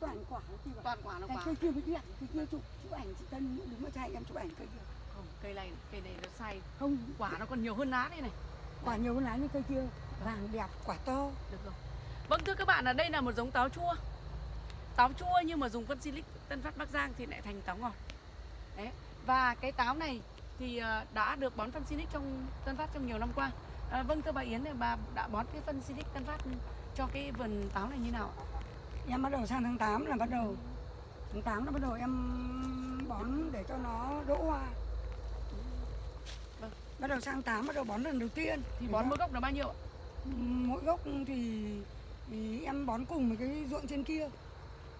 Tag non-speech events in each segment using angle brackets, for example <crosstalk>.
toàn quả chị bảo. toàn quả Cái quả. cây kia mới đẹp, cây kia chụp chụp ảnh chị Tân đứng ở trai em chụp ảnh cây kia. không cây này cây này nó sai. Không, quả nó còn nhiều hơn lá đây này. Quả nhiều hơn lá như cây kia. Vàng đẹp, quả to. được rồi. Vâng thưa các bạn là đây là một giống táo chua. Táo chua nhưng mà dùng phân silic Tân Phát Bắc Giang thì lại thành táo ngọt. Đấy và cái táo này thì ờ, đã được bón phân silic trong Tân Phát trong nhiều năm qua. À, vâng thưa bà Yến thì bà đã bón cái phân silic Tân Phát cho cái vườn táo này như nào ạ? Em bắt đầu sang tháng 8 là bắt đầu tháng 8 là bắt đầu em bón để cho nó đỗ hoa. Vâng. Bắt đầu sang 8 bắt đầu bón lần đầu tiên. thì bón mỗi gốc là bao nhiêu ạ? mỗi gốc thì, thì em bón cùng với cái ruộng trên kia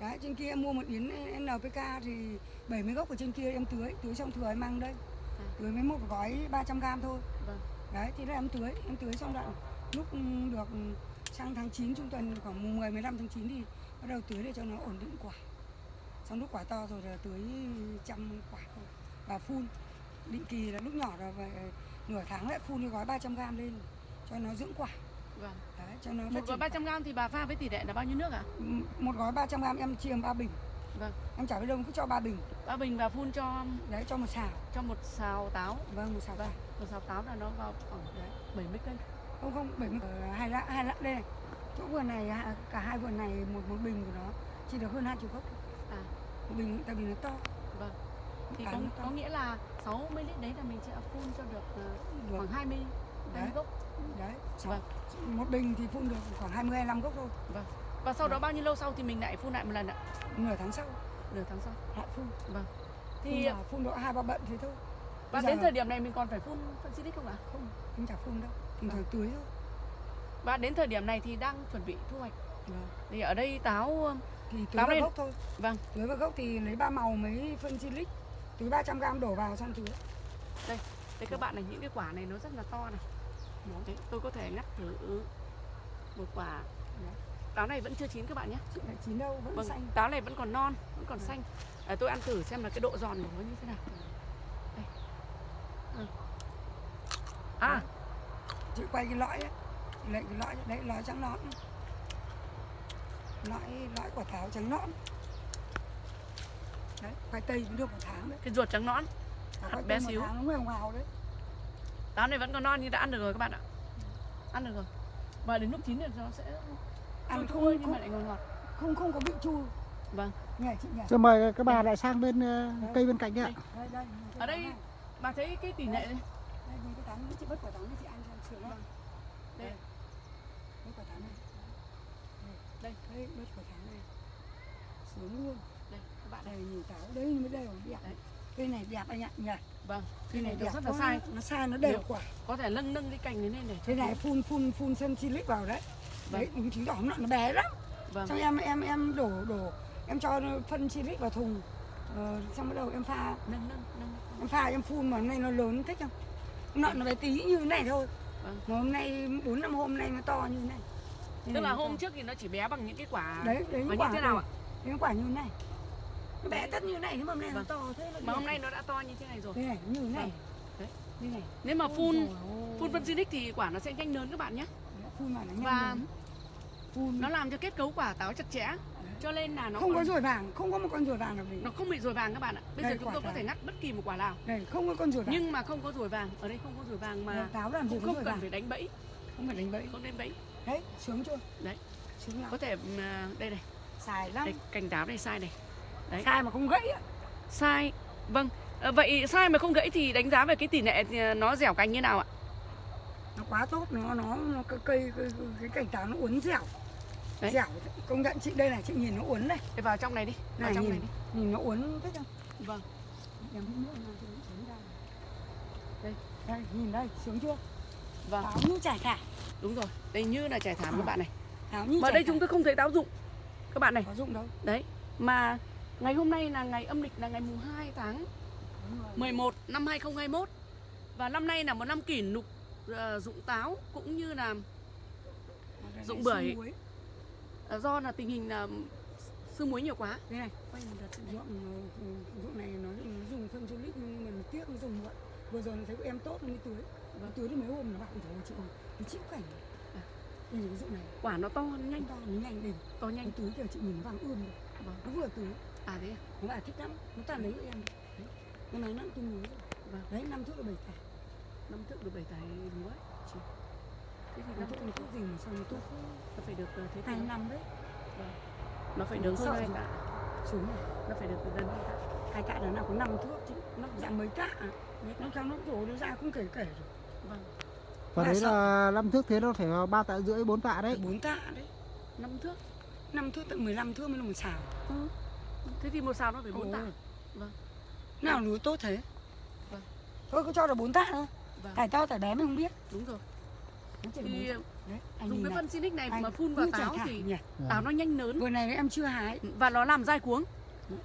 đấy trên kia em mua một yến NPK thì 70 gốc ở trên kia em tưới tưới xong thừa em mang đây À. tưới với một gói 300 gram thôi Vâng. đấy thì là em tưới em tưới xong đoạn lúc được sang tháng 9 trung tuần khoảng mùng 10 15 tháng 9 thì bắt đầu tưới để cho nó ổn định quả. Xong lúc quả to rồi là tưới trăm quả thôi. Và phun. Định kỳ là lúc nhỏ là về nửa tháng lại phun cái gói 300 gram lên cho nó dưỡng quả. Vâng. Đấy, cho nó Một gói triển 300 gram thì bà pha với tỷ lệ là bao nhiêu nước ạ? M- một gói 300 gram em chia ba bình. Vâng. em chả biết đâu cứ cho ba bình. Ba bình và phun cho đấy cho một xào. Cho một xào táo. Vâng một xào Vâng. vâng. một xào táo là nó vào khoảng đấy, 70 cây không không bảy mươi ờ, hai lạng hai lạng đây này chỗ vườn này ha- cả hai vườn này một một bình của nó chỉ được hơn hai chục gốc. À. một bình tại vì nó to. Vâng. thì có, có nghĩa là 60 lít đấy là mình sẽ phun cho được Được. khoảng 20 20 Đấy. gốc. Đấy. Vâng. một bình thì phun được khoảng 20 25 gốc thôi. Và sau đó Vâng. bao nhiêu lâu sau thì mình lại phun lại một lần ạ? Nửa tháng sau. Nửa tháng sau. Lại phun. Thì thì phun, phun độ hai ba bận thế thôi. Và bây đến thời điểm này mình còn phải phun phân xịt không ạ? Không em chả phun đâu. Thỉnh thoảng tưới thôi và đến thời điểm này thì đang chuẩn bị thu hoạch Vâng. thì ở đây táo ờ, thì Táo này- gốc thôi vâng tưới vào gốc thì lấy ba màu mấy phân silic tưới 300 gram đổ vào xong tưới Đây các bạn này những cái quả này nó rất là to này. Đấy, tôi có thể ngắt thử một quả. Táo này vẫn chưa chín các bạn nhé. lại chín đâu vẫn Vâng, xanh táo này vẫn còn non, vẫn còn xanh. À, tôi ăn thử xem là cái độ giòn của nó như thế nào. Đây. Ừ. À, chị quay cái lõi ấy lấy cái lõi đấy lõi trắng nõn lõi lõi quả táo trắng nõn đấy khoai tây cũng được một tháng đấy cái ruột trắng nõn. Hạt bé xíu. tháng nó mềm màu đấy Táo này vẫn còn non nhưng đã ăn được rồi các bạn ạ. Ăn được rồi. Và đến lúc chín thì nó sẽ ăn không nhưng không, mà lại ngọt ngọt. không không có vị chua Vâng. nhỉ chị nhỉ Rồi mời các bà lại sang bên ờ, cây bên cạnh ạ. đây đây cái Ở đây bà thấy cái tỷ lệ này. đây nhìn cái táo này chị bớt quả táo này chị ăn cho sướng lắm Đây. bớt quả táo này Đây. đây bớt quả táo này sướng luôn Đây các bạn này. nhìn táo đây mới là đẹp Đấy. cây này đẹp anh ạ nhỉ Vâng. Cái này nó đẹp rất là sai. nó sai nó đều Đều. quả Có thể nâng nâng cái cành này lên để thế này phun phun phun sân silic vào đấy Vâng. đấy chứng tỏ nó nó bé lắm Vâng. xong em em em đổ đổ em cho phân silic vào thùng ờ, xong bắt đầu em pha Nâng nâng nâng. em pha em phun mà hôm nay nó lớn thích không hôm nọ nó bé tí như thế này thôi Vâng. mà hôm nay bốn năm hôm nay nó to như thế này Tức này là hôm trước thì nó chỉ bé bằng những cái quả đấy đấy Và những như quả thế nào ạ? những quả như thế này. Nó bé tất như thế này nhưng mà hôm nay Vâng. nó to thế Mà hôm nay nó đã to như thế này rồi. Thế này như thế này. Vâng. Đấy. như này. Nếu mà phun phun phân xinic thì quả nó sẽ nhanh lớn các bạn nhé. Phun mà nó nhanh Và lớn. phun Nó làm cho kết cấu quả táo chặt chẽ. Cho nên là nó không có còn- ruồi vàng không có một con ruồi vàng nào gì nó không bị ruồi vàng các bạn ạ. Bây Đây, giờ chúng quả tôi có thể ngắt bất kỳ một quả nào. Đây không có con ruồi vàng. Nhưng mà không có ruồi vàng. Ở đây không có ruồi vàng mà mà táo làm gì cũng có không cần vàng. phải đánh bẫy. Không phải đánh bẫy. Không đánh bẫy đấy sướng chưa? Đấy. sướng lắm. Có thể à, đây này. Xài lắm. Đây, Cành táo đây sai này. Đấy. sai mà không gãy á. Sai. Vâng. Ờ, Vậy sai mà không gãy thì đánh giá về cái tỷ lệ thì nó dẻo cành như nào ạ? nó quá tốt nó nó, nó cái cây cái, cái cành táo nó uốn dẻo. Đấy. dẻo. Công nhận chị đây này chị nhìn nó uốn này. Để vào trong này đi. Vào này trong nhìn này đi. nhìn nó uốn không Vâng sướng ra. Đây đây nhìn đây sướng chưa Vâng táo như trải thả Đúng rồi, đây như là trải thảm các bạn này. táo như Mà đây thả. chúng tôi không thấy táo dụng. Các bạn này, có dụng đâu đấy. Mà ngày hôm nay là ngày âm lịch là ngày mùng 2 tháng Đúng rồi. 11 năm 2021. Và năm nay là một năm kỷ lục ờ, dụng táo cũng như là dụng bưởi. ờ, do là tình hình là sương muối nhiều quá. đây này quay một đợt ruộng ờ, ruộng này nó, nó dùng phân du lịch nhưng mà tiếc nó dùng muộn vừa rồi nó thấy của em tốt nó mới tưới nó Vâng. tưới được mấy hôm nó bảo rồi chị thì chịu cảnh. Đây là cái dụng này. Quả nó to nó nhanh to nó nhanh đây to cái nhanh túi kiểu chị nhìn nó vàng ươm vâng. Nó vừa túi à thế à? nó bà thích lắm. Nó toàn lấy em. Năm nay nó tương đối rồi. Vâng. đấy năm thước là bảy tải. Năm thước được bảy tài lúa chị. Thế thì năm thước thước là thuốc gì mà sao nó tốt nó phải được ờ, thế hai năm đấy. Nó phải Nó được hơn hai tạ. Xuống này. Nó phải được gần hai tạ. Hai tạ là nào có năm thước chứ. Nó dạng mấy tạ? Nó trong nó đổ nó ra không kể kể rồi vâng. Và đấy sợ. là năm thước thế nó phải vào ba tạ rưỡi bốn tạ đấy. Bốn tạ đấy. Năm thước? Năm thước tận 15 thước mới là một xào ừ. thế thì một sào nó phải bốn tạ. Vâng. nào lúa tốt thế. Vâng. thôi cứ cho là bốn tạ thôi. Vâng. Tải to tải bé mình không biết. Đúng rồi. Thì đấy dùng cái phân Sinic này anh mà phun vào táo thì nhỉ. táo nó nhanh lớn. Vừa này em chưa hái. Và nó làm dai cuống.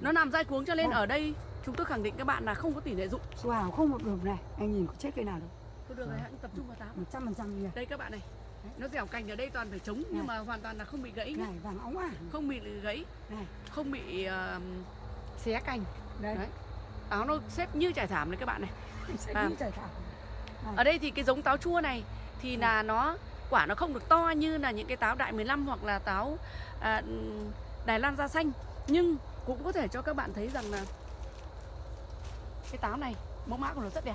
Nó làm dai cuống cho nên Vâng. ở đây chúng tôi khẳng định các bạn là không có tỷ lệ dụng. Hào không một đường này. Anh nhìn có chết cây nào đâu Thôi được rồi hãy tập trung vào táo. Một trăm phần trăm nhỉ đây các bạn này Đấy. nó dẻo cành ở đây toàn phải trống nhưng mà hoàn toàn là không bị gãy nhé này vàng óng ả. Không bị gãy này. không bị ờ, xé cành. Đây. Đấy. táo nó xếp như trải thảm đấy các bạn này. <laughs> Sẽ À. như chảy thảo ở đây thì cái giống táo chua này thì là nó quả nó không được to như là những cái táo đại 15 hoặc là táo à, Đài Loan da xanh. Nhưng cũng có thể cho các bạn thấy rằng là cái táo này mẫu mã của nó rất đẹp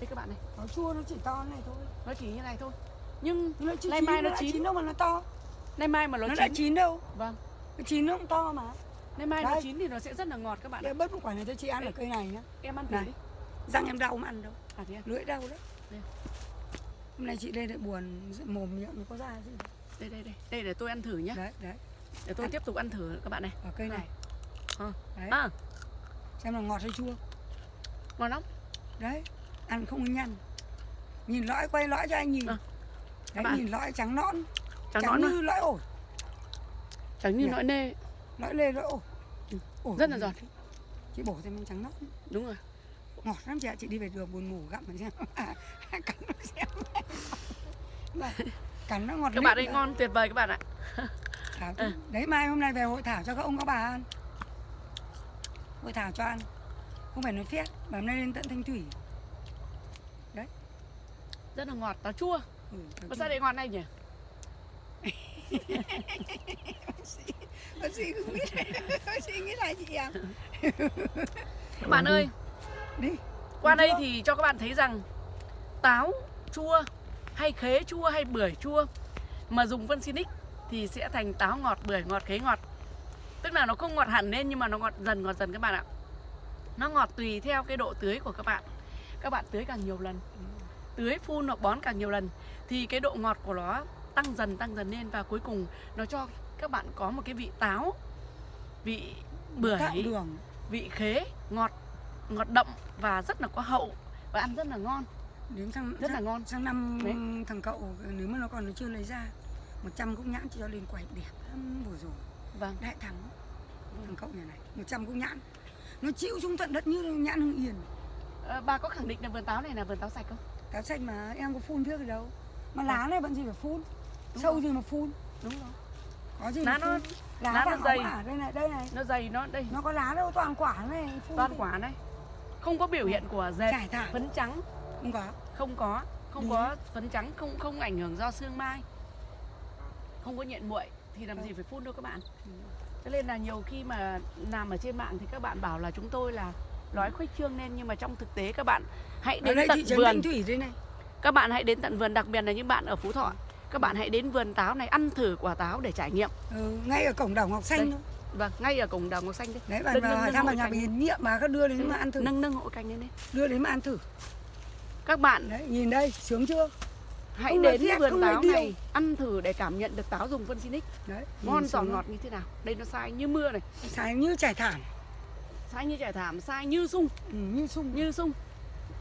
đây các bạn này. Táo chua nó chỉ to này thôi. Nó chỉ như này thôi. Nhưng nó chưa Nay chín mai nó chín. chín đâu mà nó to. Nay mai mà nó, nó đã chín chín đâu. Vâng. Nó chín nó cũng to mà. Nay mai nó Đấy. chín thì nó sẽ rất là ngọt các bạn để bớt một quả này cho chị ăn ở cây này nhá. em ăn thử đi. Răng em đau không ăn đâu. À thế à? lưỡi đau đấy. Đây. hôm nay chị đây lại buồn mồm miệng nó có ra gì. Đây đây đây. Đây để tôi ăn thử nhá. Đấy đấy. Để tôi Ăn. tiếp tục ăn thử các bạn này. Ở cây này. Ờ. đấy. À. Xem là ngọt hay chua. Ngon lắm. Đấy ăn không nhăn. Nhìn lõi quay lõi cho anh nhìn. Ờ. đấy bạn. nhìn lõi trắng nõn. Trắng trắng nõn như lõi ổi trắng như Nhỉ? nỗi nê. Lõi lê lõi ổi Ừ, ổi rất là giòn. chị bổ thêm trắng nõn. Đúng rồi. Ngọt lắm chị ạ chị đi về đường buồn ngủ gặm mà xem. <laughs> Cắn nó xem. Mà cắn nó ngọt các bạn ơi đã. ngon tuyệt vời các bạn ạ. Thảo Ừ. đấy mai hôm nay về hội thảo cho các ông các bà ăn. Hội thảo cho ăn. Không phải nói phét mà hôm nay lên tận thanh thủy rất là ngọt táo chua. Ừ, mà sao lại ngọt này nhỉ? <laughs> Bác sĩ không biết. <laughs> Bác sĩ nghĩ là gì à? Các <laughs> bạn ơi đi. qua đây thì cho các bạn thấy rằng táo chua hay khế chua hay bưởi chua mà dùng phân Sinic thì sẽ thành táo ngọt bưởi ngọt khế ngọt. Tức là nó không ngọt hẳn lên nhưng mà nó ngọt dần ngọt dần các bạn ạ. Nó ngọt tùy theo cái độ tưới của các bạn. Các bạn tưới càng nhiều lần tưới phun hoặc bón càng nhiều lần thì cái độ ngọt của nó tăng dần tăng dần lên và cuối cùng nó cho các bạn có một cái vị táo vị bưởi đường. vị khế ngọt ngọt đậm và rất là có hậu và ăn rất là ngon. Đến sang rất là sang- ngon. sang năm Đấy. thằng cậu nếu mà nó còn nó chưa lấy ra 100 cúc nhãn cho lên quầy đẹp lắm vừa rồi. Vâng. Đại thắng. Thằng cậu nhà này 100 cúc nhãn. Nó chịu xuống tận đất như nhãn hưng yên. Ờ, bà có khẳng định là vườn táo này là vườn táo sạch không táo xanh mà em có phun trước gì đâu. Mà lá này bận gì phải phun. Đúng sâu rồi. gì mà phun. Đúng rồi. Có gì Lá nó- lá, lá nó dày. đây này đây này. Nó dày nó đây. Nó có lá đâu toàn quả này phun toàn quả này. Không có biểu hiện của dệt phấn trắng. Không có. Không có không Ừ. có phấn trắng không không ảnh hưởng do sương mai. Không có nhện muội thì làm gì phải phun đâu các bạn. Cho nên là nhiều khi mà làm ở trên mạng thì các bạn bảo là chúng tôi là nói khuếch trương lên nhưng mà trong thực tế các bạn hãy đến đây tận vườn. Thủy đây này. Các bạn hãy đến tận vườn đặc biệt là những bạn ở phú thọ. Các bạn hãy đến vườn táo này ăn thử quả táo để trải nghiệm. Ừ, ngay ở cổng đảo ngọc xanh Đây. thôi. Vâng ngay ở cổng đào ngọc xanh đấy và Nâng- vào thăm nhà cành. biển nhiệm mà cứ đưa đến mà ăn thử. nâng nâng hộ cành lên đây đưa đến mà ăn thử. Các bạn đấy nhìn đây sướng chưa? hãy Không đến phét, vườn táo này ăn thử để cảm nhận được táo dùng phân đấy ngon giòn ngọt như thế nào? Đây nó sai như mưa này. Xài như trải thảm sai như trải thảm sai như sung. Ừ, như sung. Như sung.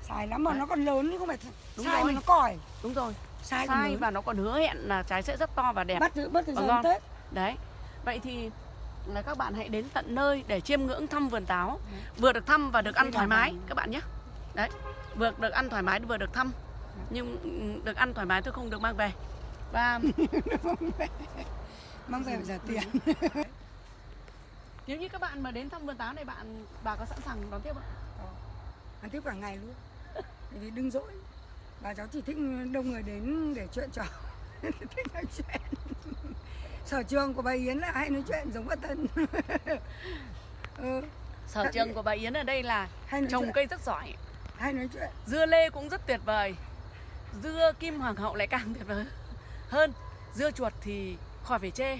Xài lắm mà Đấy. nó còn lớn chứ không phải Đúng sai mà nó còi. Đúng rồi. Sai sai và nó còn hứa hẹn là trái sẽ rất to và đẹp. Bắt từ bắt từ giờ đến tết. Đấy. Vậy thì là các bạn hãy đến tận nơi để chiêm ngưỡng thăm vườn táo. Đấy. vừa được thăm và được ăn thoải mái các bạn nhé. Đấy. Vừa được ăn thoải mái vừa được thăm. Đấy. nhưng ừ, được ăn thoải mái tôi không được mang về. Và <laughs> mang về phải trả tiền <laughs> nếu như các bạn mà đến thăm vườn táo này bạn bà có sẵn sàng đón tiếp không ăn tiếp cả ngày luôn. Bởi vì đừng dỗi. Bà cháu chỉ thích đông người đến để chuyện trò. <laughs> Thích nói chuyện. Sở trường của bà Yến là hay nói chuyện giống bà Tân <laughs> ừ, sở trường của bà Yến ở đây là trồng chuyện. cây rất giỏi. Hay nói chuyện. Dưa lê cũng rất tuyệt vời. Dưa kim hoàng hậu lại càng tuyệt vời hơn. Dưa chuột thì khỏi phải chê.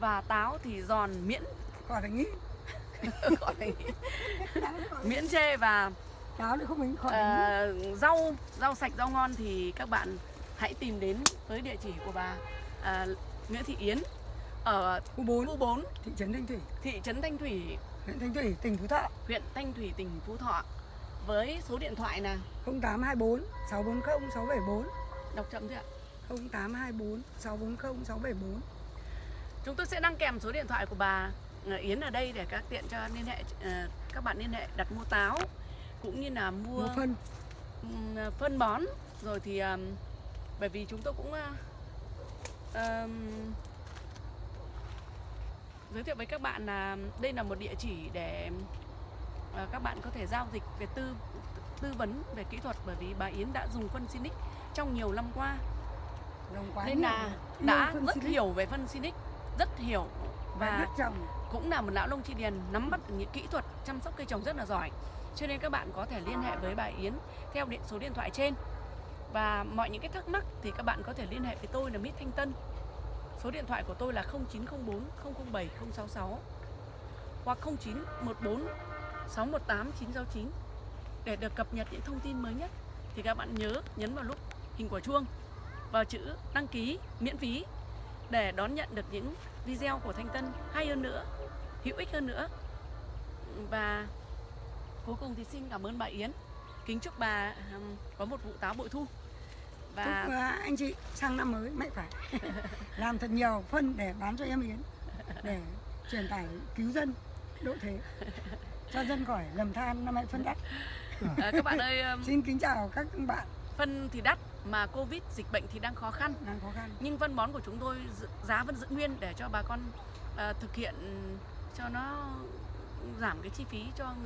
Và táo thì giòn miễn khỏi phải nghĩ. <laughs> Khỏi phải miễn chê và táo lại không mình khỏi nghĩ. ờ, rau rau sạch rau ngon thì các bạn hãy tìm đến với địa chỉ của bà à, Nguyễn Thị Yến ở khu 4 khu 4 thị trấn Thanh Thủy. Thị trấn Thanh Thủy. Huyện Thanh Thủy tỉnh Phú Thọ. Huyện Thanh Thủy tỉnh Phú Thọ. Với số điện thoại là 0824 640 674 đọc chậm chưa ạ? 0824 640 674 Chúng tôi sẽ đăng kèm số điện thoại của bà Yến ở đây để các tiện cho liên hệ ờ, các bạn liên hệ đặt mua táo cũng như là mua mua phân. Ừm, phân bón. Rồi thì bởi vì chúng tôi cũng ờ, ờm, giới thiệu với các bạn là đây là một địa chỉ để ờ, các bạn có thể giao dịch về tư tư vấn về kỹ thuật bởi vì bà Yến đã dùng phân Sinic trong nhiều năm qua. Đồng quá nên là đã rất hiểu về phân Sinic rất hiểu và cũng là một lão nông chi điền nắm bắt những kỹ thuật chăm sóc cây trồng rất là giỏi. Cho nên các bạn có thể liên hệ với bà Yến theo điện số điện thoại trên. Và mọi những cái thắc mắc thì các bạn có thể liên hệ với tôi là Mít Thanh Tân. Số điện thoại của tôi là 0904 007 066 hoặc 0914 618 969 để được cập nhật những thông tin mới nhất. Thì các bạn nhớ nhấn vào nút hình quả chuông vào chữ đăng ký miễn phí để đón nhận được những video của Thanh Tân hay hơn nữa, hữu ích hơn nữa. Và cuối cùng thì xin cảm ơn bà Yến. Kính chúc bà có một vụ táo bội thu. chúc Và à, anh chị sang năm mới mạnh khỏe <laughs> làm thật nhiều phân để bán cho em Yến để truyền tải cứu dân độ thế cho dân khỏi lầm than năm nay phân đắt ờ, các bạn ơi, xin kính chào các bạn phân thì đắt mà Covid dịch bệnh thì đang khó khăn. đang khó khăn Nhưng phân bón của chúng tôi giá vẫn giữ nguyên để cho bà con ờ, thực hiện cho nó giảm cái chi phí cho người